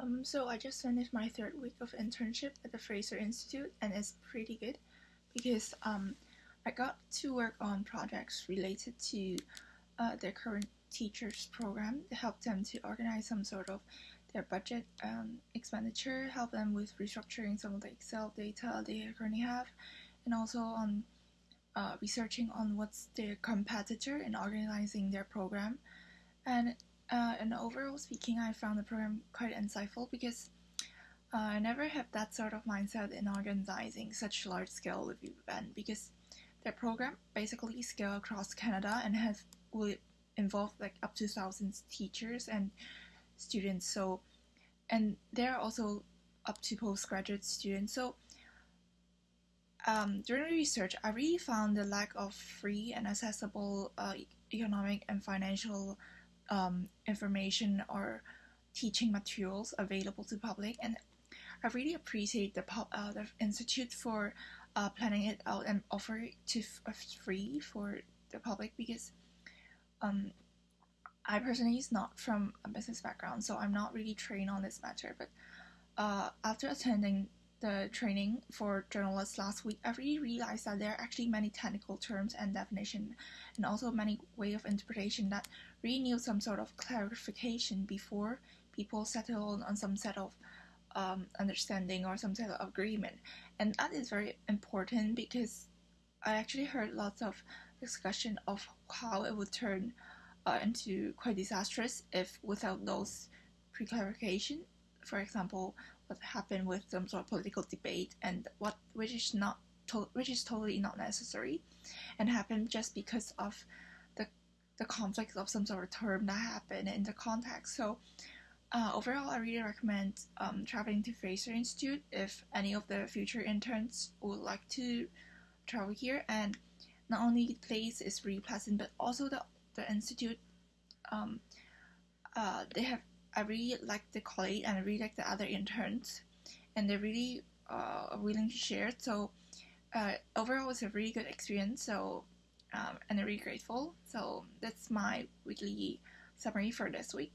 Um, so I just finished my third week of internship at the Fraser Institute, and it's pretty good because um, I got to work on projects related to uh, their current teachers program to help them to organize some sort of their budget um, expenditure, help them with restructuring some of the Excel data they currently have, and also on uh, researching on what's their competitor and organizing their program. And uh, and overall speaking, I found the program quite insightful because uh, I never had that sort of mindset in organizing such large scale event because their program basically scale across Canada and has will involve like up to thousands teachers and students. So and they're also up to postgraduate students. So um, during research, I really found the lack of free and accessible uh, economic and financial um, information or teaching materials available to public. And I really appreciate the, uh, the institute for uh, planning it out and offer it to uh, free for the public because um, I personally is not from a business background so I'm not really trained on this matter. But uh, after attending the training for journalists last week, I really realized that there are actually many technical terms and definition, and also many way of interpretation that really need some sort of clarification before people settle on some set of um, understanding or some set of agreement. And that is very important because I actually heard lots of discussion of how it would turn uh, into quite disastrous if without those pre-clarification. For example, what happened with some sort of political debate and what which is not to, which is totally not necessary, and happened just because of the the conflict of some sort of term that happened in the context. So. Uh, overall, I really recommend um, traveling to Fraser Institute if any of the future interns would like to travel here. And not only the place is really pleasant, but also the the institute. Um, uh, they have I really like the colleague and I really like the other interns, and they're really uh, willing to share. So uh, overall, it's a really good experience. So um, and I'm really grateful. So that's my weekly summary for this week.